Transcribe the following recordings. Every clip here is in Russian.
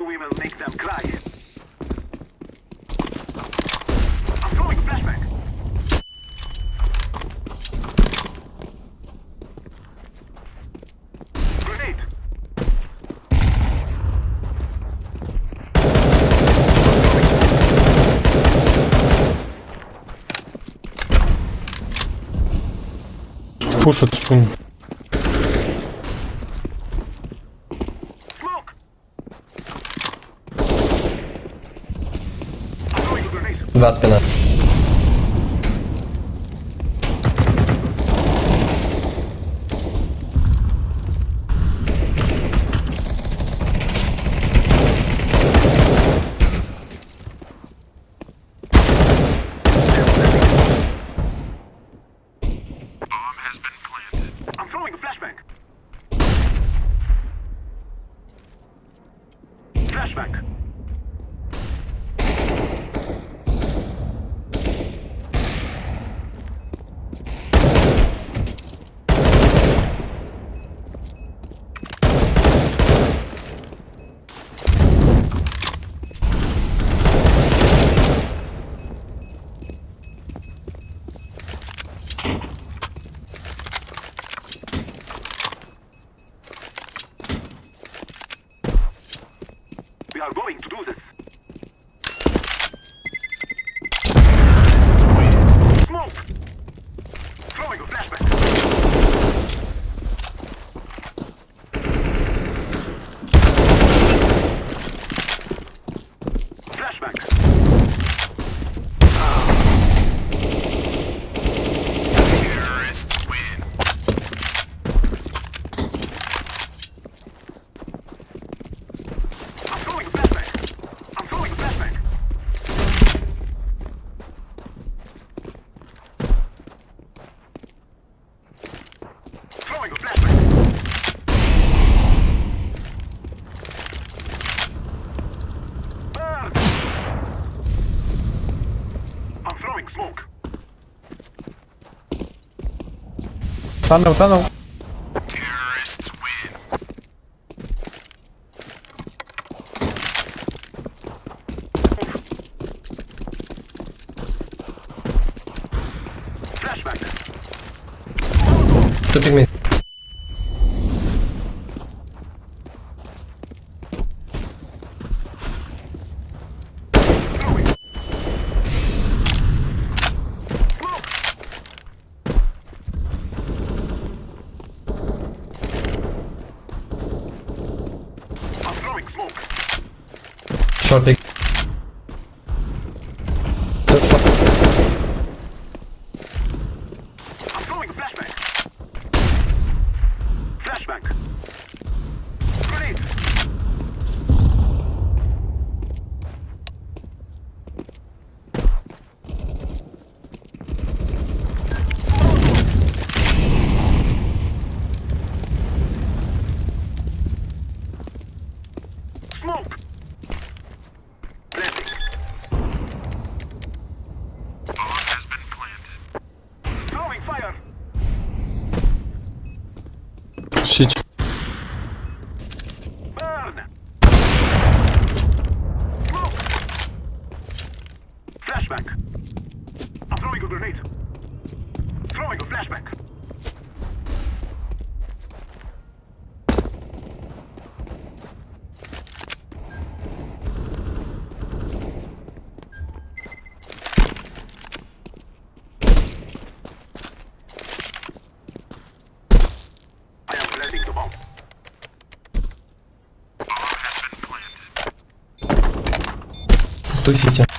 We will make them cry. I'm throwing flashback. Grenade. Push it, spoon. Два спина. We are going to do this. 딴 나무 딴 나무 저 빅맨 Flashback. I'm throwing a grenade. Throwing a flashback. I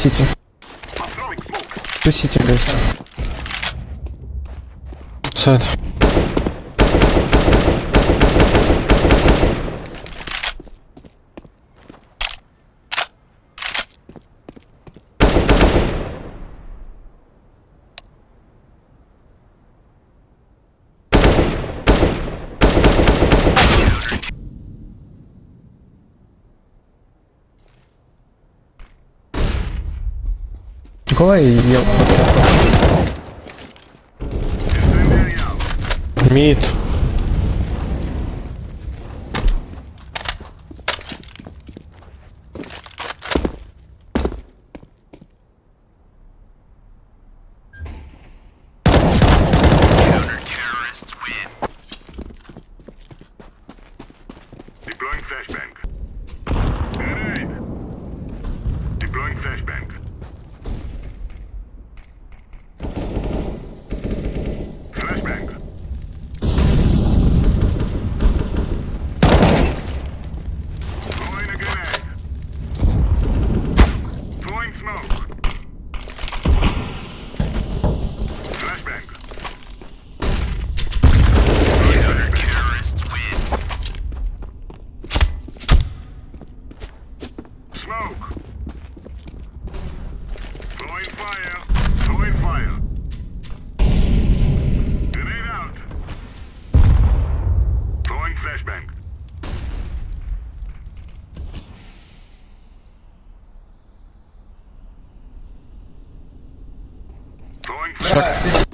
сити. Ту сити, гайс. Сайт. Николай и я. Мид. Chuck.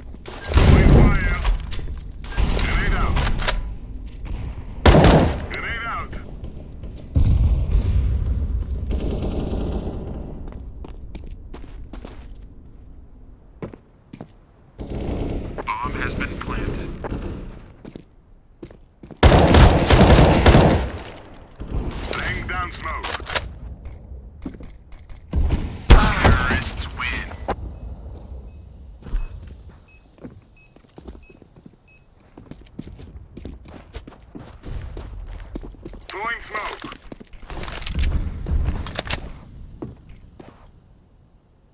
Deploying smoke.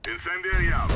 Incendiary out.